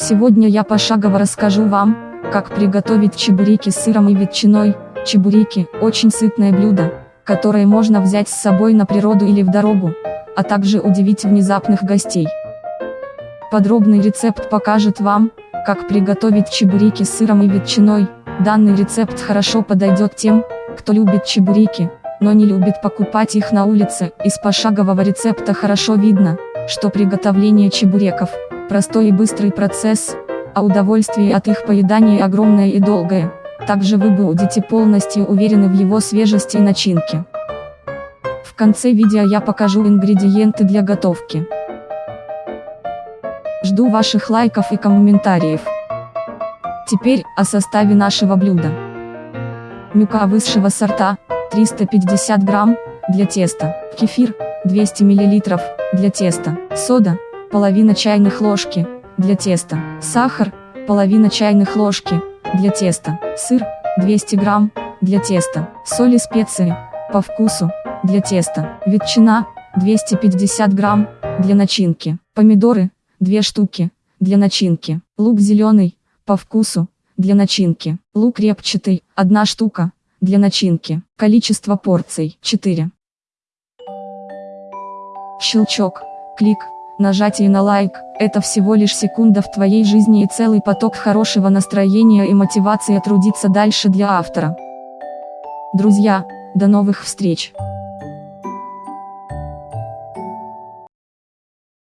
Сегодня я пошагово расскажу вам, как приготовить чебуреки с сыром и ветчиной. Чебуреки – очень сытное блюдо, которое можно взять с собой на природу или в дорогу, а также удивить внезапных гостей. Подробный рецепт покажет вам, как приготовить чебуреки с сыром и ветчиной. Данный рецепт хорошо подойдет тем, кто любит чебуреки, но не любит покупать их на улице. Из пошагового рецепта хорошо видно, что приготовление чебуреков – простой и быстрый процесс, а удовольствие от их поедания огромное и долгое, также вы будете полностью уверены в его свежести и начинке. В конце видео я покажу ингредиенты для готовки. Жду ваших лайков и комментариев. Теперь о составе нашего блюда. Мюка высшего сорта 350 грамм для теста, кефир 200 мл для теста, сода половина чайных ложки, для теста, сахар, половина чайных ложки, для теста, сыр, 200 грамм, для теста, соль и специи, по вкусу, для теста, ветчина, 250 грамм, для начинки, помидоры, 2 штуки, для начинки, лук зеленый, по вкусу, для начинки, лук репчатый, 1 штука, для начинки, количество порций, 4. Щелчок, клик, Нажатие на лайк – это всего лишь секунда в твоей жизни и целый поток хорошего настроения и мотивации трудиться дальше для автора. Друзья, до новых встреч!